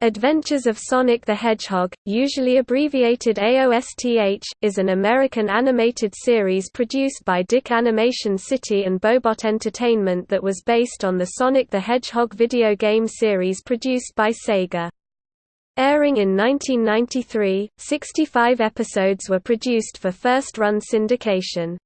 Adventures of Sonic the Hedgehog, usually abbreviated AOSTH, is an American animated series produced by DIC Animation City and Bohbot Entertainment that was based on the Sonic the Hedgehog video game series produced by Sega. Airing in 1993, 65 episodes were produced for first-run syndication.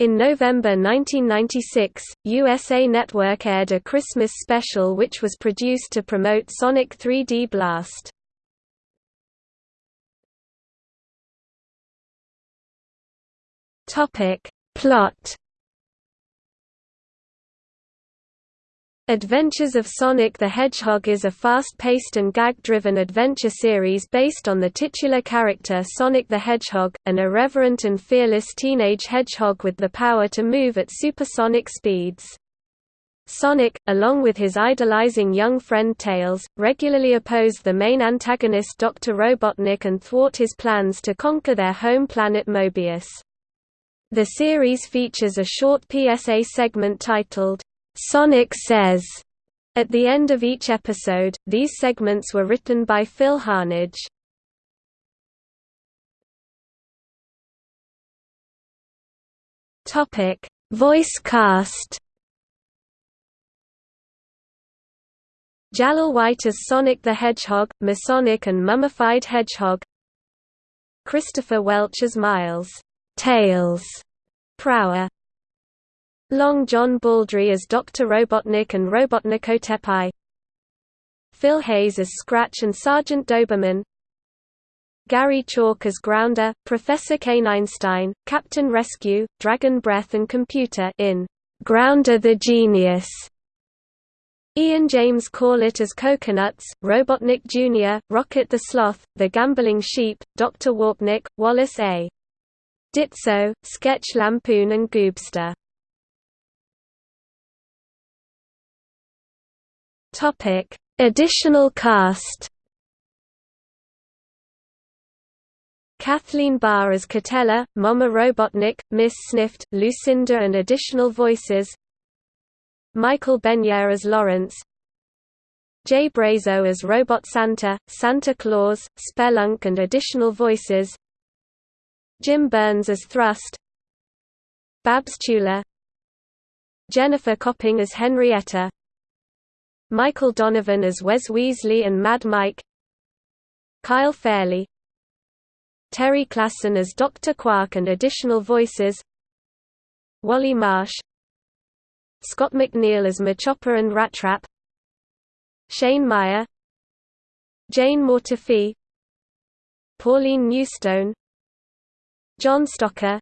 In November 1996, USA Network aired a Christmas special which was produced to promote Sonic 3D Blast. Plot Adventures of Sonic the Hedgehog is a fast-paced and gag-driven adventure series based on the titular character Sonic the Hedgehog, an irreverent and fearless teenage hedgehog with the power to move at supersonic speeds. Sonic, along with his idolizing young friend Tails, regularly oppose the main antagonist Dr. Robotnik and thwart his plans to conquer their home planet Mobius. The series features a short PSA segment titled, Sonic Says. At the end of each episode, these segments were written by Phil Harnage. Topic: Voice cast. Jaleel White as Sonic the Hedgehog, Masonic and Mummified Hedgehog. Christopher Welch as Miles, Tails, Prower. Long John Baldry as Dr. Robotnik and Robotnikotepai Phil Hayes as Scratch and Sergeant Doberman Gary Chalk as Grounder, Professor K-Einstein, Captain Rescue, Dragon Breath and Computer in Grounder the Genius Ian James Corlett as Coconuts, Robotnik Jr., Rocket the Sloth, The Gambling Sheep, Dr. Warpnik, Wallace A. Ditso, Sketch Lampoon and Goobster Topic: Additional cast. Kathleen Barr as Catella, Mama Robotnik, Miss Snift, Lucinda and additional voices. Michael Benyaer as Lawrence. Jay Brazeau as Robot Santa, Santa Claus, Spelunk and additional voices. Jim Burns as Thrust. Babs Chula Jennifer Copping as Henrietta Michael Donovan as Wes Weasley and Mad Mike. Kyle Fairley. Terry Klassen as Dr. Quark and additional voices. Wally Marsh. Scott McNeil as Machopper and Rattrap Shane Meyer. Jane Mortifee Pauline Newstone. John Stocker.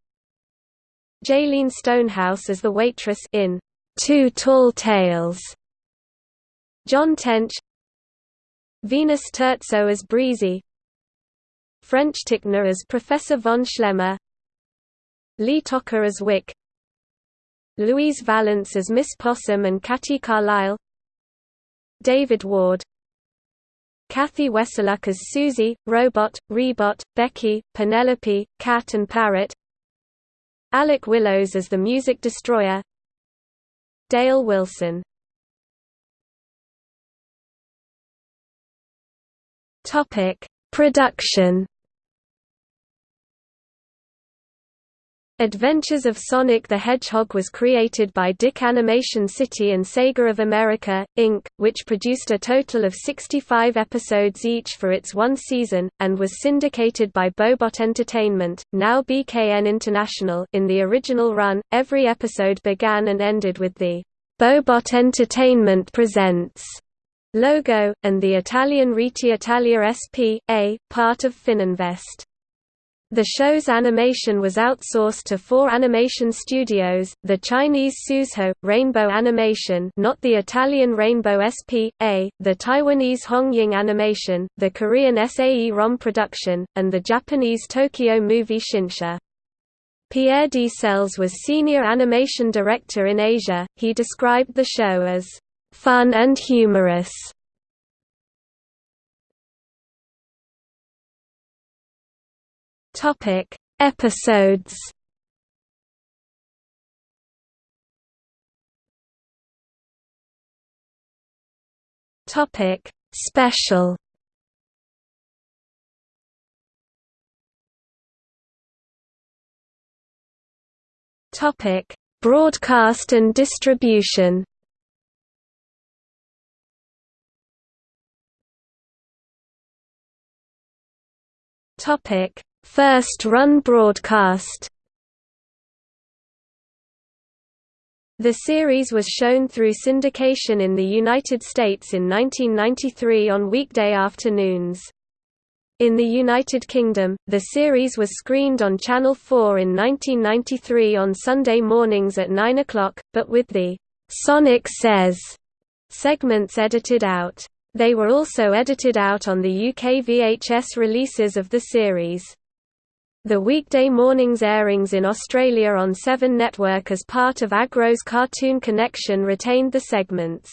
Jaylene Stonehouse as the waitress in Two Tall Tales John Tench Venus Terzo as Breezy French Tickner as Professor von Schlemmer Lee Tockar as Wick Louise Vallance as Miss Possum and Catty Carlisle David Ward Cathy Weseluck as Susie, Robot, Rebot, Becky, Penelope, Cat and Parrot Alec Willows as the Music Destroyer Dale Wilson Topic: Production. Adventures of Sonic the Hedgehog was created by DIC Animation City and Sega of America, Inc., which produced a total of 65 episodes each for its one season, and was syndicated by Bohbot Entertainment, now BKN International. In the original run, every episode began and ended with the Bohbot Entertainment Presents logo, and the Italian Rete Italia S.p.A., part of Fininvest. The show's animation was outsourced to four animation studios, the Chinese Suzhou, Rainbow Animation not the Italian Rainbow S.p.A., the Taiwanese Hongying Animation, the Korean SAE ROM Production, and the Japanese Tokyo Movie Shinsha. Pierre DeCelles was senior animation director in Asia, he described the show as fun and humorous. Topic: Episodes. Topic: Special Topic: Broadcast and distribution. Topic: First run broadcast. The series was shown through syndication in the United States in 1993 on weekday afternoons. In the United Kingdom, the series was screened on Channel 4 in 1993 on Sunday mornings at 9 o'clock, but with the «Sonic Says» segments edited out. They were also edited out on the UK VHS releases of the series. The weekday mornings airings in Australia on 7 Network as part of Agro's Cartoon Connection retained the segments.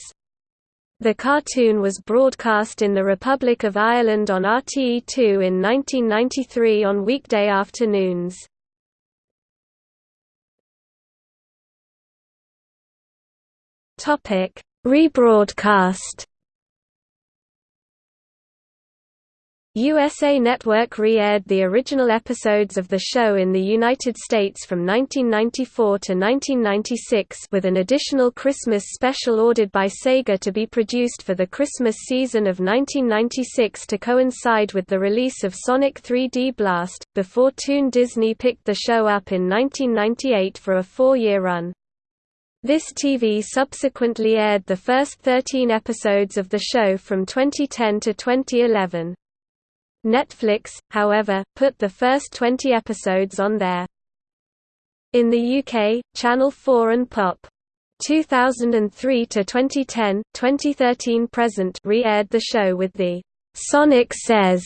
The cartoon was broadcast in the Republic of Ireland on RTE2 in 1993 on weekday afternoons. Rebroadcast USA Network re-aired the original episodes of the show in the United States from 1994 to 1996 with an additional Christmas special ordered by Sega to be produced for the Christmas season of 1996 to coincide with the release of Sonic 3D Blast, before Toon Disney picked the show up in 1998 for a four-year run. This TV subsequently aired the first 13 episodes of the show from 2010 to 2011. Netflix, however, put the first 20 episodes on there. In the UK, Channel 4 and Pop. 2003 to 2010, 2013 present re-aired the show with the Sonic Says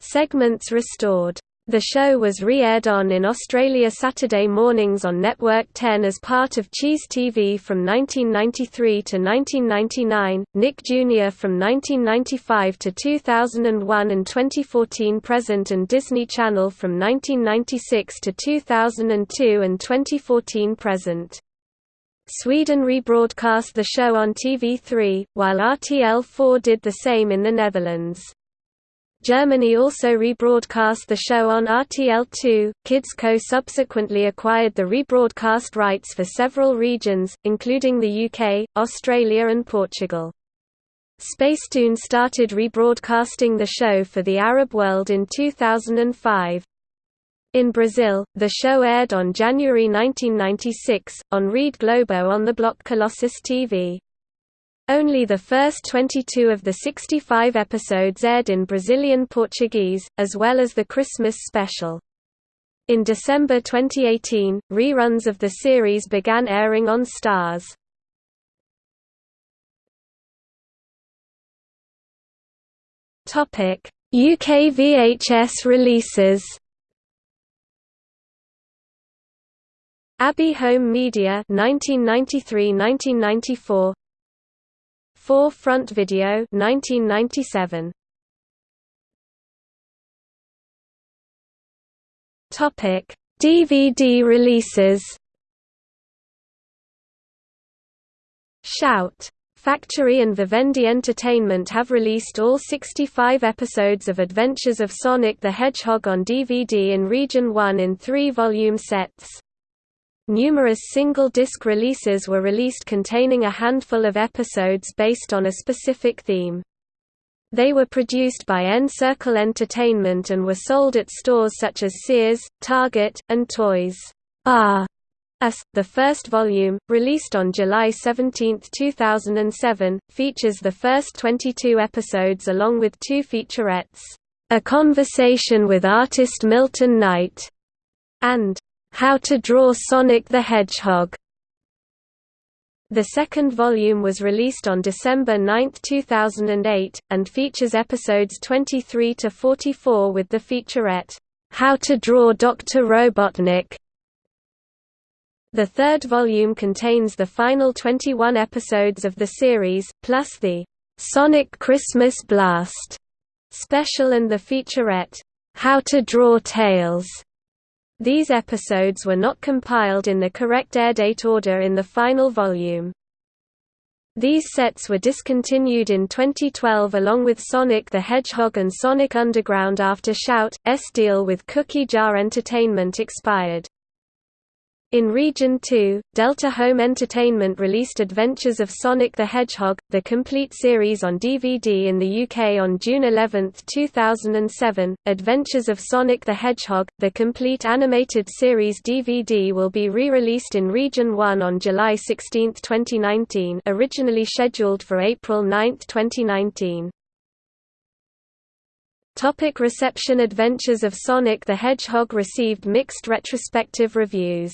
segments restored. The show was re-aired on in Australia Saturday mornings on Network 10 as part of Cheese TV from 1993 to 1999, Nick Jr. from 1995 to 2001 and 2014 present and Disney Channel from 1996 to 2002 and 2014 present. Sweden rebroadcast the show on TV3, while RTL4 did the same in the Netherlands. Germany also rebroadcast the show on RTL2. KidsCo subsequently acquired the rebroadcast rights for several regions, including the UK, Australia, and Portugal. Spacetoon started rebroadcasting the show for the Arab world in 2005. In Brazil, the show aired on January 1996, on Rede Globo on the block Colossus TV. Only the first 22 of the 65 episodes aired in Brazilian Portuguese, as well as the Christmas special. In December 2018, reruns of the series began airing on Starz. UK VHS releases Abbey Home Media 1993–1994 4 Front Video 1997 Topic DVD releases Shout! Factory and Vivendi Entertainment have released all 65 episodes of Adventures of Sonic the Hedgehog on DVD in Region 1 in three volume sets. Numerous single-disc releases were released containing a handful of episodes based on a specific theme. They were produced by N-Circle Entertainment and were sold at stores such as Sears, Target, and Toys R Us. The first volume, released on July 17, 2007, features the first 22 episodes along with two featurettes, A Conversation with Artist Milton Knight, and how to Draw Sonic the Hedgehog. The second volume was released on December 9, 2008, and features episodes 23 to 44 with the featurette, How to Draw Dr. Robotnik. The third volume contains the final 21 episodes of the series, plus the Sonic Christmas Blast special and the featurette, How to Draw Tails. These episodes were not compiled in the correct airdate order in the final volume. These sets were discontinued in 2012 along with Sonic the Hedgehog and Sonic Underground after Shout! S deal with Cookie Jar Entertainment expired. In Region 2, Delta Home Entertainment released Adventures of Sonic the Hedgehog, the complete series on DVD in the UK on June 11, 2007. Adventures of Sonic the Hedgehog, the complete animated series DVD will be re-released in Region 1 on July 16, 2019, originally scheduled for April 9, 2019. Topic reception Adventures of Sonic the Hedgehog received mixed retrospective reviews.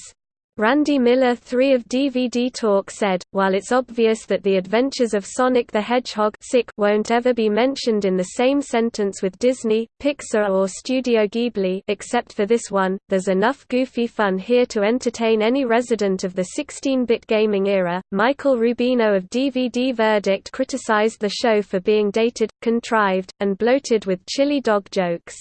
Randy Miller 3 of DVD Talk said, while it's obvious that the adventures of Sonic the Hedgehog won't ever be mentioned in the same sentence with Disney, Pixar or Studio Ghibli except for this one, there's enough goofy fun here to entertain any resident of the 16-bit gaming era. Michael Rubino of DVD Verdict criticized the show for being dated, contrived, and bloated with chili dog jokes.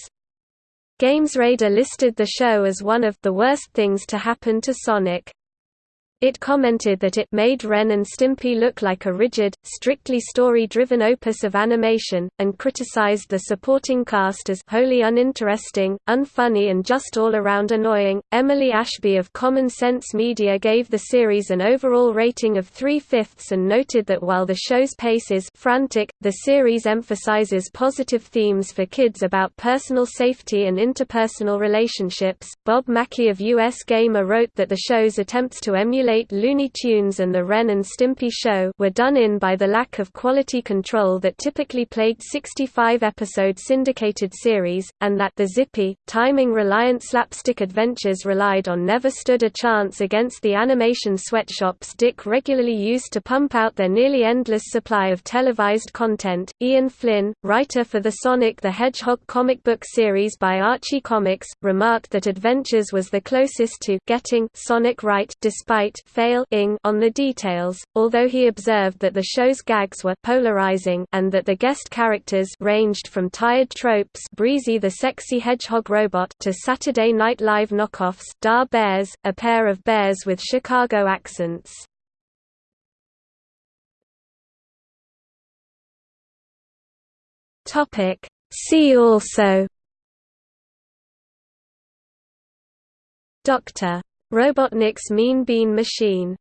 GamesRadar listed the show as one of the worst things to happen to Sonic. It commented that it made Ren and Stimpy look like a rigid, strictly story-driven opus of animation, and criticized the supporting cast as wholly uninteresting, unfunny and just all around annoying. Emily Ashby of Common Sense Media gave the series an overall rating of three-fifths and noted that while the show's pace is frantic, the series emphasizes positive themes for kids about personal safety and interpersonal relationships. Bob Mackey of US Gamer wrote that the show's attempts to emulate emulate Looney Tunes and the Ren and Stimpy show were done in by the lack of quality control that typically plagued 65-episode syndicated series, and that the zippy, timing-reliant slapstick adventures relied on never stood a chance against the animation sweatshops DIC regularly used to pump out their nearly endless supply of televised content. Ian Flynn, writer for the Sonic the Hedgehog comic book series by Archie Comics, remarked that Adventures was the closest to getting Sonic right despite fail on the details, although he observed that the show's gags were polarizing and that the guest characters ranged from tired tropes Breezy the sexy hedgehog robot to Saturday Night Live knockoffs Da Bears, a pair of bears with Chicago accents. Topic See also Dr. Robotnik's Mean Bean Machine